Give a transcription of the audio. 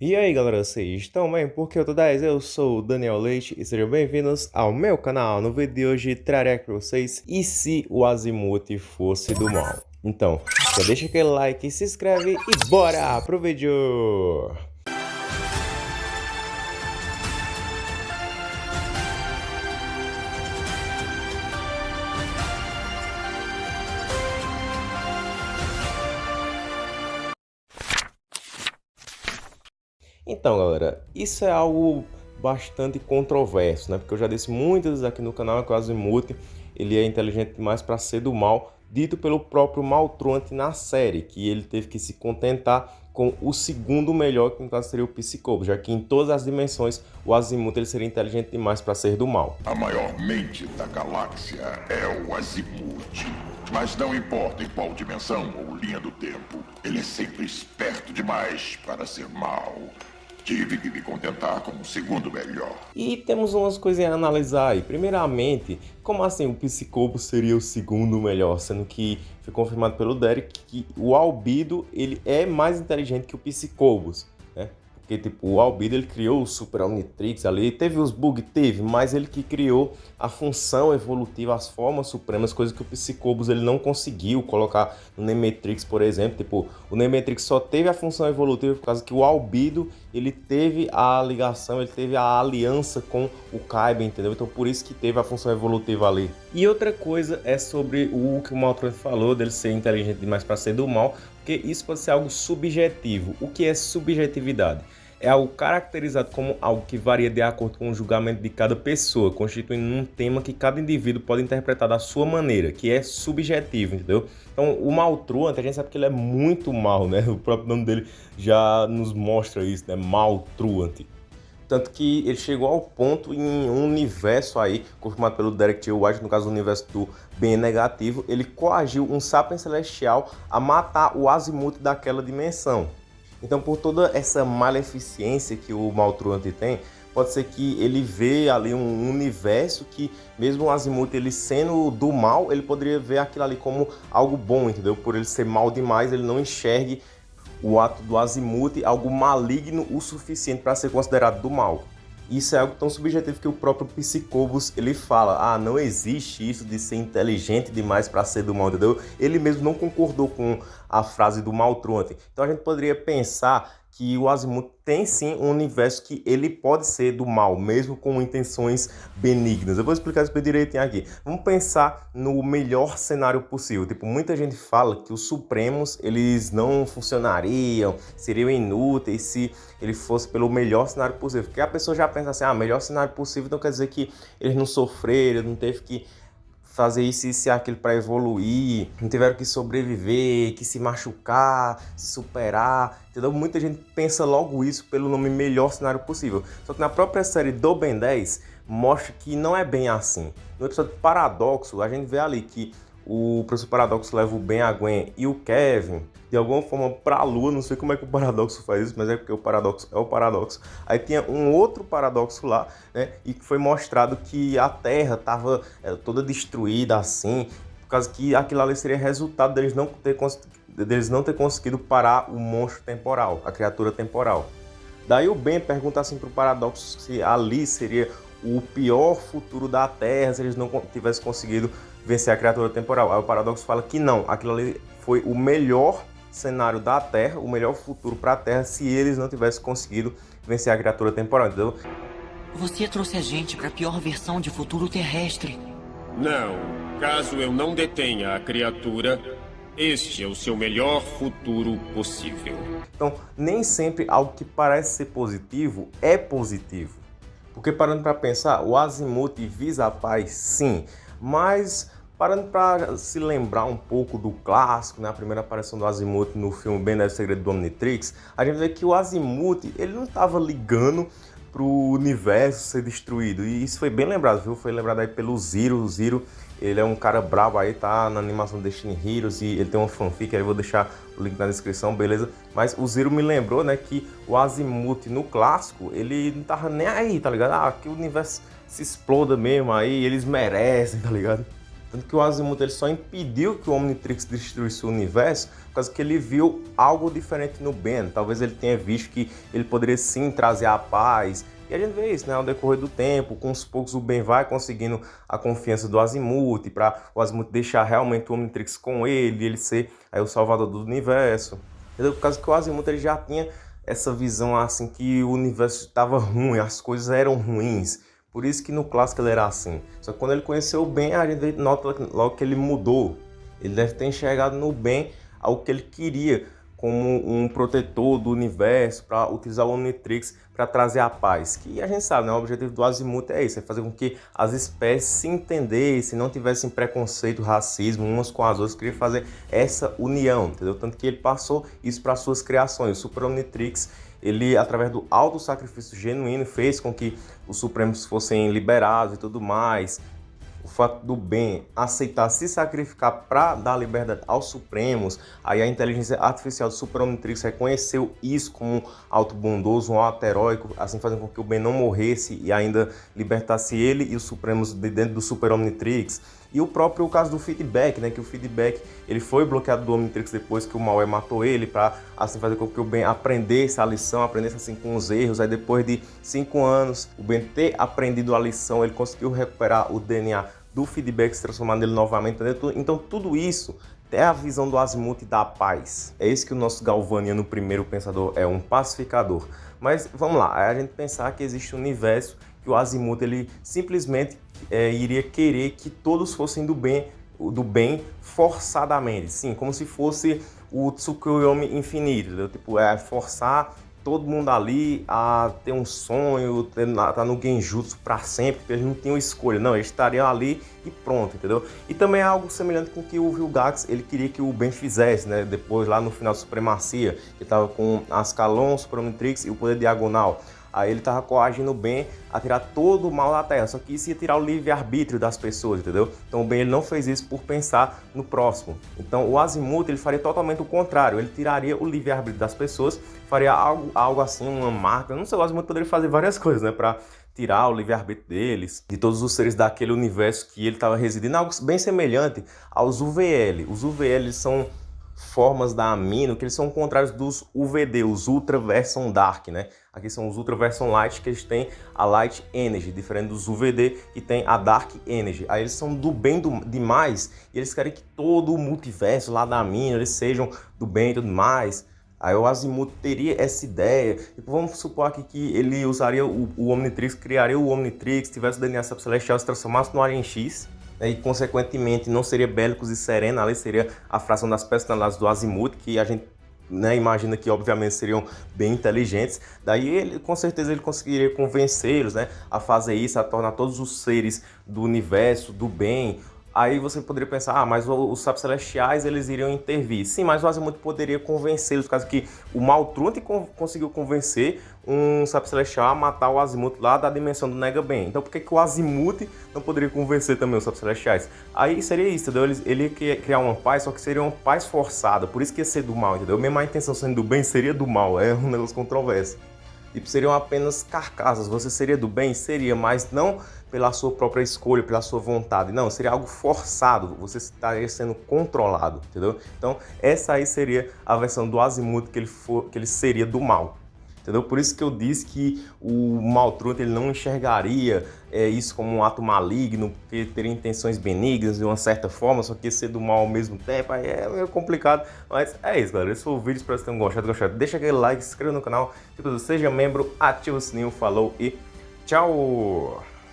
E aí galera, vocês estão bem? Porque eu tô 10, eu sou o Daniel Leite e sejam bem-vindos ao meu canal. No vídeo de hoje trarei aqui pra vocês e se o Azimuth fosse do mal. Então, já deixa aquele like, se inscreve e bora pro vídeo! Então, galera, isso é algo bastante controverso, né? Porque eu já disse muitas vezes aqui no canal que o Azimuth ele é inteligente demais para ser do mal, dito pelo próprio Maltruante na série, que ele teve que se contentar com o segundo melhor, que no caso seria o Psicobo, já que em todas as dimensões o Azimuth ele seria inteligente demais para ser do mal. A maior mente da galáxia é o Azimuth. Mas não importa em qual dimensão ou linha do tempo, ele é sempre esperto demais para ser mal. Tive que me contentar com o segundo melhor. E temos umas coisinhas a analisar aí. Primeiramente, como assim o Psicobo seria o segundo melhor? Sendo que foi confirmado pelo Derek que o Albido ele é mais inteligente que o Psicobos. Porque, tipo, o Albedo, ele criou o Super Omnitrix ali, teve os bugs, teve, mas ele que criou a função evolutiva, as formas supremas, coisa que o Psicobos ele não conseguiu colocar no Nemetrix, por exemplo. Tipo, o Nemetrix só teve a função evolutiva por causa que o Albedo, ele teve a ligação, ele teve a aliança com o Kaiba, entendeu? Então, por isso que teve a função evolutiva ali. E outra coisa é sobre o que o Maltron falou, dele ser inteligente demais para ser do mal, porque isso pode ser algo subjetivo. O que é subjetividade? é algo caracterizado como algo que varia de acordo com o julgamento de cada pessoa, constituindo um tema que cada indivíduo pode interpretar da sua maneira, que é subjetivo, entendeu? Então, o Maltruant, a gente sabe que ele é muito mal, né? O próprio nome dele já nos mostra isso, né? Maltruant. Tanto que ele chegou ao ponto em um universo aí, confirmado pelo Derek T. White, no caso o universo do bem negativo, ele coagiu um Sapiens Celestial a matar o Azimuth daquela dimensão. Então, por toda essa maleficência que o Maltruante tem, pode ser que ele vê ali um universo que, mesmo o Azimuth ele sendo do mal, ele poderia ver aquilo ali como algo bom, entendeu? Por ele ser mal demais, ele não enxergue o ato do Azimuth algo maligno o suficiente para ser considerado do mal. Isso é algo tão subjetivo que o próprio Psicobus ele fala, ah, não existe isso de ser inteligente demais para ser do mal, entendeu? Ele mesmo não concordou com a frase do Maltruante. Então a gente poderia pensar que o Azimuth tem sim um universo que ele pode ser do mal, mesmo com intenções benignas. Eu vou explicar isso direitinho aqui. Vamos pensar no melhor cenário possível. Tipo, muita gente fala que os Supremos, eles não funcionariam, seriam inúteis se ele fosse pelo melhor cenário possível. Porque a pessoa já pensa assim, ah, melhor cenário possível, então quer dizer que eles não sofreram, não teve que fazer isso, isso e aquilo para evoluir, não tiveram que sobreviver, que se machucar, se superar, entendeu? Muita gente pensa logo isso pelo nome melhor cenário possível. Só que na própria série do Ben 10 mostra que não é bem assim. No episódio Paradoxo, a gente vê ali que o professor Paradoxo leva o Ben, a Gwen e o Kevin de alguma forma para a Lua, não sei como é que o Paradoxo faz isso, mas é porque o Paradoxo é o Paradoxo. Aí tinha um outro Paradoxo lá, né, e foi mostrado que a Terra estava é, toda destruída assim, por causa que aquilo ali seria resultado deles não ter, deles não ter conseguido parar o monstro temporal, a criatura temporal. Daí o Ben pergunta assim para o Paradoxo se ali seria o pior futuro da Terra se eles não tivessem conseguido vencer a criatura temporal. Aí o Paradoxo fala que não, aquilo ali foi o melhor cenário da Terra, o melhor futuro para a Terra se eles não tivessem conseguido vencer a criatura temporal, entendeu? Você trouxe a gente para a pior versão de futuro terrestre. Não. Caso eu não detenha a criatura, este é o seu melhor futuro possível. Então, nem sempre algo que parece ser positivo é positivo. Porque parando para pensar, o Azimuth visa a paz, sim, mas parando para se lembrar um pouco do clássico, né, a primeira aparição do Azimuth no filme Ben 10 Segredo do Omnitrix, a gente vê que o Azimuth ele não estava ligando para o universo ser destruído. E isso foi bem lembrado, viu? Foi lembrado aí pelo Zero. O Zero, ele é um cara brabo aí, tá na animação Destiny Heroes e ele tem uma fanfic, aí eu vou deixar o link na descrição, beleza? Mas o Zero me lembrou, né, que o Azimuth no clássico, ele não tava nem aí, tá ligado? Ah, que o universo se exploda mesmo aí, eles merecem, tá ligado? Tanto que o Azimuth ele só impediu que o Omnitrix destruísse o universo por causa que ele viu algo diferente no Ben. Talvez ele tenha visto que ele poderia sim trazer a paz. E a gente vê isso, né? Ao decorrer do tempo, com os poucos o Ben vai conseguindo a confiança do Azimuth, para o Azimuth deixar realmente o Omnitrix com ele, ele ser aí o salvador do universo. Entendeu? Por causa que o Azimuth ele já tinha essa visão assim que o universo estava ruim, as coisas eram ruins. Por isso que no clássico ele era assim. Só que quando ele conheceu o Ben, a gente nota logo que ele mudou. Ele deve ter enxergado no Ben algo que ele queria como um protetor do universo para utilizar o Omnitrix para trazer a paz. Que a gente sabe, né? o objetivo do Azimuth é isso, é fazer com que as espécies se entendessem, não tivessem preconceito, racismo umas com as outras, queria fazer essa união, entendeu? Tanto que ele passou isso para suas criações. O Super Omnitrix ele, através do alto sacrifício genuíno, fez com que os Supremos fossem liberados e tudo mais. O fato do bem aceitar se sacrificar para dar liberdade aos Supremos, aí a inteligência artificial do Super Omnitrix reconheceu isso como alto bondoso, um alto heróico, assim fazendo com que o bem não morresse e ainda libertasse ele e os Supremos de dentro do Super Omnitrix. E o próprio caso do feedback, né, que o feedback ele foi bloqueado do Omnitrix depois que o Maué matou ele, para assim fazer com que o Ben aprendesse a lição, aprendesse assim com os erros. Aí depois de cinco anos, o Ben ter aprendido a lição, ele conseguiu recuperar o DNA do feedback, se transformando nele novamente. Então tudo isso é a visão do Azimuth da paz. É isso que o nosso Galvaniano primeiro pensador é um pacificador. Mas vamos lá, a gente pensar que existe um universo que o Azimuth ele simplesmente é, iria querer que todos fossem do bem, do bem forçadamente, sim, como se fosse o Tsukuyomi infinito, entendeu? tipo, é forçar todo mundo ali a ter um sonho, ter, tá no genjutsu para sempre, porque eles não tinham escolha, não, eles estariam ali e pronto, entendeu? E também é algo semelhante com o que o Vilgax, ele queria que o Ben fizesse, né, depois lá no final da Supremacia, que estava com Ascalon, Suprematrix e o Poder Diagonal, Aí ele tava coagindo o Ben a tirar todo o mal da Terra, só que isso ia tirar o livre-arbítrio das pessoas, entendeu? Então o Ben ele não fez isso por pensar no próximo. Então o Azimuth ele faria totalmente o contrário, ele tiraria o livre-arbítrio das pessoas, faria algo, algo assim, uma marca, não sei, o Azimuth poderia fazer várias coisas, né, para tirar o livre-arbítrio deles, de todos os seres daquele universo que ele estava residindo, algo bem semelhante aos UVL. Os UVL são formas da amino que eles são contrários dos UVD, os Ultra Version Dark, né? Aqui são os Ultra Version Light que eles têm a Light Energy, diferente dos UVD que tem a Dark Energy. Aí eles são do bem do, demais e eles querem que todo o multiverso lá da amino eles sejam do bem e tudo mais. Aí o Azimuth teria essa ideia. Tipo, vamos supor aqui que ele usaria o, o Omnitrix, criaria o Omnitrix, tivesse o DNA Celestial, se transformasse no Alien X e consequentemente não seria Bélicos e Serena, ali seria a fração das personalidades do Azimuth, que a gente né, imagina que obviamente seriam bem inteligentes, daí ele com certeza ele conseguiria convencê-los né, a fazer isso, a tornar todos os seres do universo, do bem, Aí você poderia pensar, ah, mas os sapos celestiais eles iriam intervir. Sim, mas o Azimuth poderia convencê-los, caso que o Maltrunte conseguiu convencer um sapo celestial a matar o Azimuth lá da dimensão do Nega Ben. Então por que, que o Azimuth não poderia convencer também os sapos celestiais? Aí seria isso, entendeu? Ele, ele ia criar uma paz, só que seria uma paz forçada, por isso que ia ser do mal, entendeu? Mesmo a intenção sendo do bem seria do mal, é um negócio controverso. Tipo, seriam apenas carcaças, você seria do bem? Seria, mas não pela sua própria escolha, pela sua vontade. Não, seria algo forçado, você estaria sendo controlado, entendeu? Então, essa aí seria a versão do Azimuth que ele, for, que ele seria do mal. Entendeu? Por isso que eu disse que o Maltrunta ele não enxergaria é, isso como um ato maligno, porque teria intenções benignas de uma certa forma, só que ser do mal ao mesmo tempo, aí é meio complicado. Mas é isso, galera. Esse foi o vídeo, espero que vocês tenham gostado. gostado. Deixa aquele like, se inscreva no canal, seja membro, ativa o sininho, falou e tchau!